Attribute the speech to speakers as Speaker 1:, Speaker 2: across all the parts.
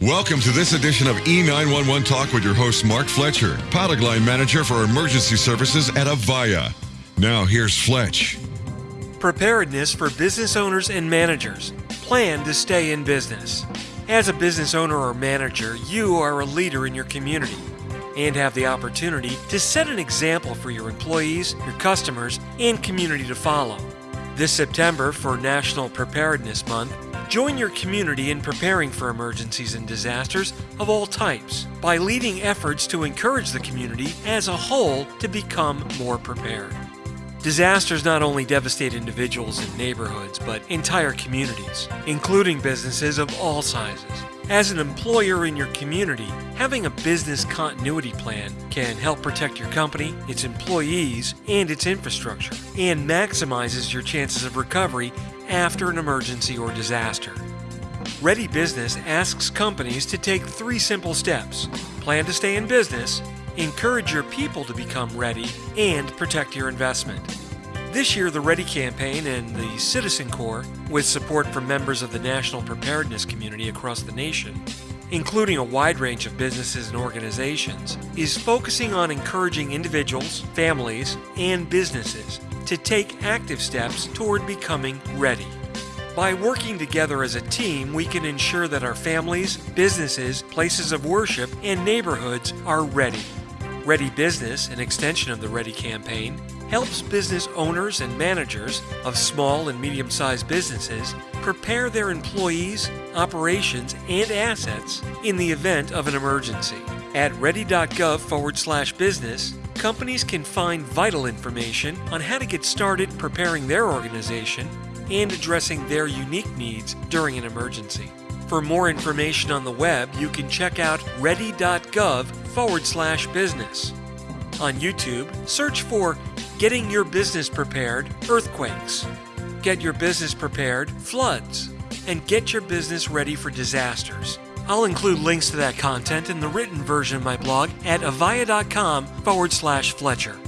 Speaker 1: Welcome to this edition of E911 Talk with your host, Mark Fletcher, product line manager for emergency services at Avaya. Now, here's Fletch.
Speaker 2: Preparedness for business owners and managers. Plan to stay in business. As a business owner or manager, you are a leader in your community and have the opportunity to set an example for your employees, your customers, and community to follow. This September, for National Preparedness Month, Join your community in preparing for emergencies and disasters of all types by leading efforts to encourage the community as a whole to become more prepared. Disasters not only devastate individuals and neighborhoods, but entire communities, including businesses of all sizes. As an employer in your community, having a business continuity plan can help protect your company, its employees, and its infrastructure, and maximizes your chances of recovery after an emergency or disaster. Ready Business asks companies to take three simple steps plan to stay in business, encourage your people to become ready, and protect your investment. This year, the Ready campaign and the Citizen Corps, with support from members of the national preparedness community across the nation, including a wide range of businesses and organizations, is focusing on encouraging individuals, families, and businesses to take active steps toward becoming ready. By working together as a team, we can ensure that our families, businesses, places of worship, and neighborhoods are ready. Ready Business, an extension of the Ready campaign, helps business owners and managers of small and medium sized businesses prepare their employees, operations, and assets in the event of an emergency. At ready.gov forward slash business, companies can find vital information on how to get started preparing their organization and addressing their unique needs during an emergency. For more information on the web, you can check out ready.gov forward slash business. On YouTube, search for Getting Your Business Prepared Earthquakes, Get Your Business Prepared Floods, and Get Your Business Ready for Disasters. I'll include links to that content in the written version of my blog at avaya.com forward slash Fletcher.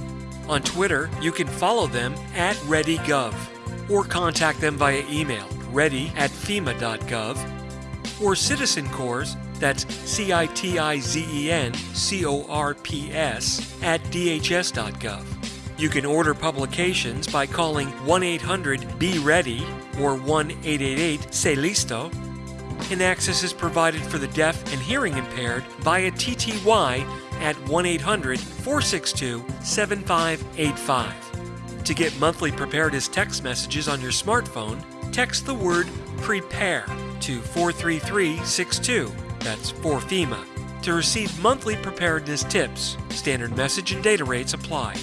Speaker 2: On Twitter, you can follow them at ReadyGov or contact them via email ready at FEMA.gov or Citizen Corps, that's C I T I Z E N C O R P S, at DHS.gov. You can order publications by calling 1 800 Be Ready or 1 888 Se Listo access is provided for the deaf and hearing impaired via TTY at 1 800 462 7585. To get monthly preparedness text messages on your smartphone, text the word PREPARE to 43362. That's for FEMA. To receive monthly preparedness tips, standard message and data rates apply.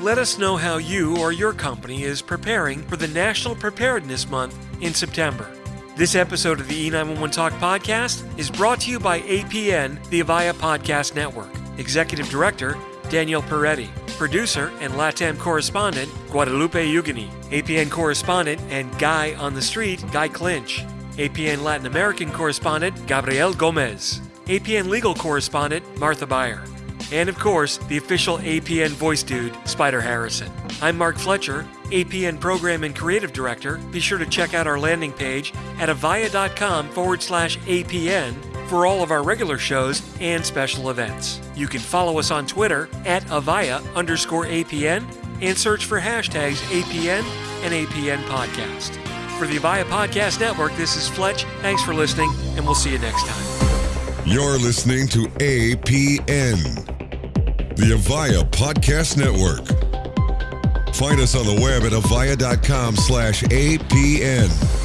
Speaker 2: Let us know how you or your company is preparing for the National Preparedness Month in September. This episode of the E911 Talk podcast is brought to you by APN, the Avaya Podcast Network. Executive Director, Daniel Peretti. Producer and LATAM correspondent, Guadalupe Ugani. APN correspondent and guy on the street, Guy Clinch. APN Latin American correspondent, Gabriel Gomez. APN legal correspondent, Martha Beyer. And of course, the official APN voice dude, Spider Harrison. I'm Mark Fletcher, APN Program and Creative Director. Be sure to check out our landing page at avaya.com forward slash APN for all of our regular shows and special events. You can follow us on Twitter at Avaya underscore APN and search for hashtags APN and APN Podcast. For the Avaya Podcast Network, this is Fletch. Thanks for listening, and we'll see you next time.
Speaker 1: You're listening to APN, the Avaya Podcast Network. Find us on the web at avaya.com slash APN.